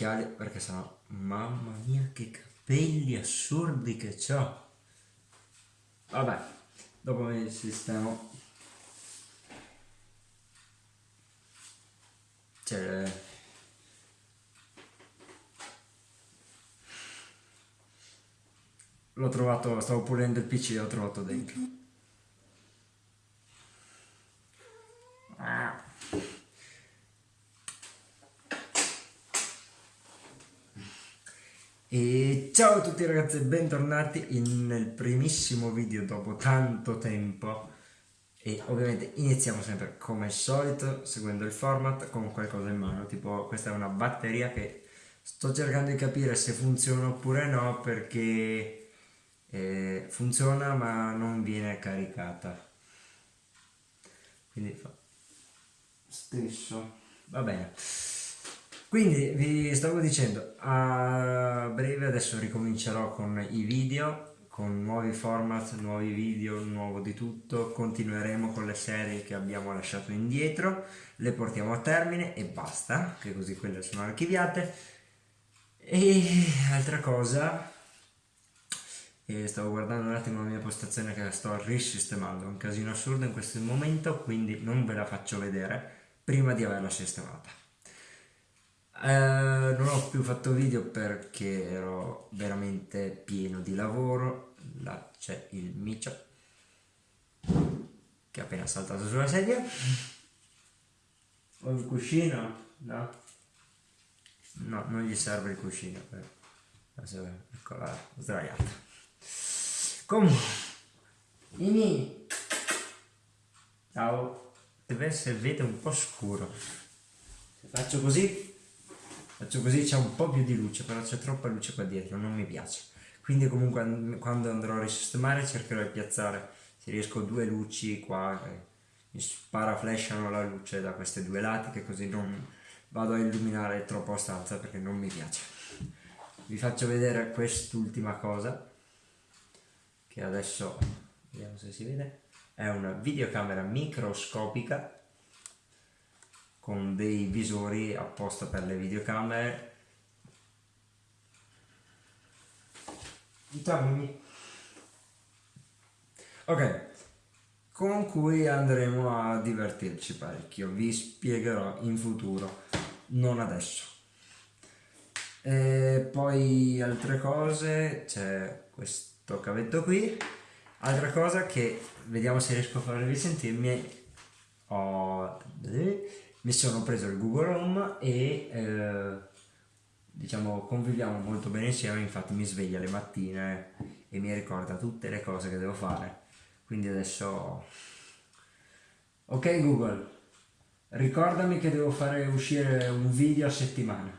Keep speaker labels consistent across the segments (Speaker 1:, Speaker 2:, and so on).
Speaker 1: occhiali perché sennò mamma mia che capelli assurdi che ho vabbè dopo mi sistemo. Cioè l'ho trovato stavo pulendo il pc e l'ho trovato dentro E ciao a tutti ragazzi e bentornati nel primissimo video dopo tanto tempo. E ovviamente iniziamo sempre come al solito seguendo il format con qualcosa in mano. Tipo questa è una batteria che sto cercando di capire se funziona oppure no perché eh, funziona ma non viene caricata. Quindi fa stesso. Va bene quindi vi stavo dicendo, a breve adesso ricomincerò con i video, con nuovi format, nuovi video, nuovo di tutto, continueremo con le serie che abbiamo lasciato indietro, le portiamo a termine e basta, che così quelle sono archiviate. E altra cosa, stavo guardando un attimo la mia postazione che la sto risistemando, è un casino assurdo in questo momento, quindi non ve la faccio vedere prima di averla sistemata. Eh, non ho più fatto video perché ero veramente pieno di lavoro. Là c'è il micio che è appena saltato sulla sedia. Ho il cuscino? No? No, non gli serve il cuscino. Ecco, là, sdraiata. Comunque, i miei. Ciao. Deve essere vede un po' scuro. Se faccio così faccio così c'è un po' più di luce però c'è troppa luce qua dietro non mi piace. Quindi comunque quando andrò a risistemare cercherò di piazzare se riesco due luci qua che mi sparaflashano la luce da queste due lati che così non vado a illuminare troppo la stanza perché non mi piace. Vi faccio vedere quest'ultima cosa che adesso vediamo se si vede. È una videocamera microscopica con dei visori apposta per le videocamere. Dammi. ok con cui andremo a divertirci parecchio. Vi spiegherò in futuro non adesso. E poi altre cose c'è questo cavetto qui. Altra cosa che vediamo se riesco a farvi sentirmi ho mi sono preso il Google Home e eh, diciamo conviviamo molto bene insieme infatti mi sveglia le mattine e mi ricorda tutte le cose che devo fare. Quindi adesso ok Google ricordami che devo fare uscire un video a settimana.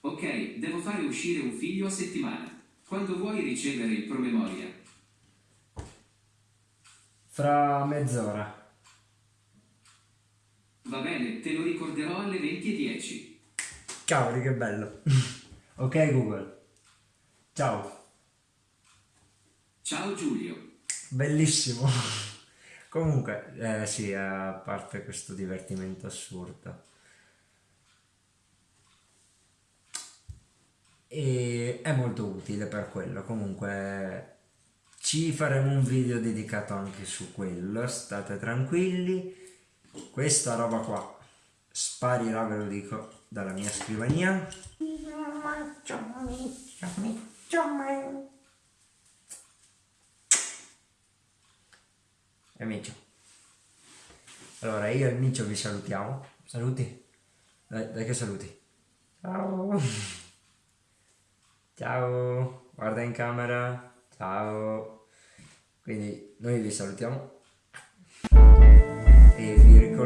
Speaker 2: Ok devo fare uscire un video a settimana. Quando vuoi ricevere il promemoria?
Speaker 1: Fra mezz'ora
Speaker 2: Va bene, te lo ricorderò alle 20.10.
Speaker 1: Cavoli, che bello. ok Google. Ciao.
Speaker 2: Ciao Giulio.
Speaker 1: Bellissimo. Comunque, eh, sì, a parte questo divertimento assurdo. E è molto utile per quello. Comunque ci faremo un video dedicato anche su quello, state tranquilli questa roba qua sparirà ve lo dico dalla mia scrivania. E Micio. Allora io e Micio vi salutiamo. Saluti. Dai, dai che saluti. Ciao. Ciao. Guarda in camera. Ciao. Quindi noi vi salutiamo e vi ricordiamo